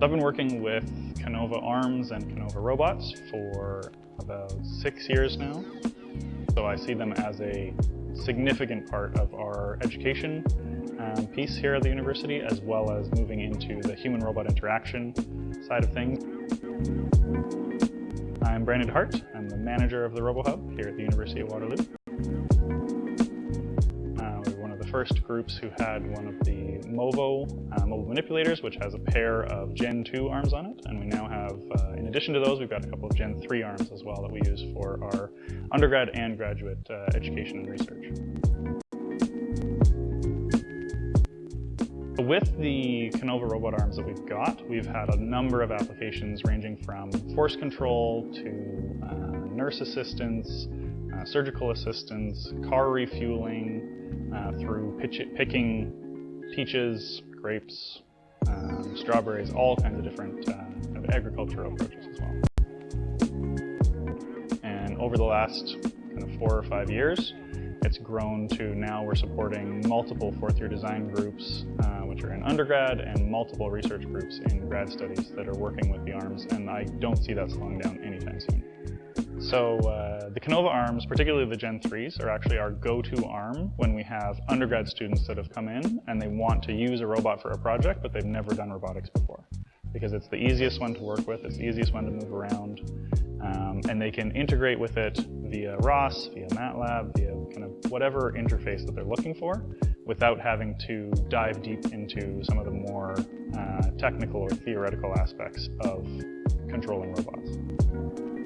I've been working with Kinova Arms and Kinova Robots for about six years now. So I see them as a significant part of our education um, piece here at the university, as well as moving into the human-robot interaction side of things. I'm Brandon Hart. I'm the manager of the RoboHub here at the University of Waterloo first groups who had one of the MOVO uh, mobile manipulators, which has a pair of Gen 2 arms on it. And we now have, uh, in addition to those, we've got a couple of Gen 3 arms as well that we use for our undergrad and graduate uh, education and research. With the Kinova robot arms that we've got, we've had a number of applications ranging from force control to uh, nurse assistance, uh, surgical assistance, car refueling, uh, through picking peaches, grapes, um, strawberries, all kinds of different uh, agricultural approaches as well. And over the last kind of four or five years, it's grown to now we're supporting multiple fourth year design groups, uh, which are in undergrad, and multiple research groups in grad studies that are working with the ARMS, and I don't see that slowing down anytime soon. So uh, the Kinova arms, particularly the Gen 3s, are actually our go-to arm when we have undergrad students that have come in and they want to use a robot for a project, but they've never done robotics before. Because it's the easiest one to work with, it's the easiest one to move around, um, and they can integrate with it via ROS, via MATLAB, via kind of whatever interface that they're looking for, without having to dive deep into some of the more uh, technical or theoretical aspects of controlling robots.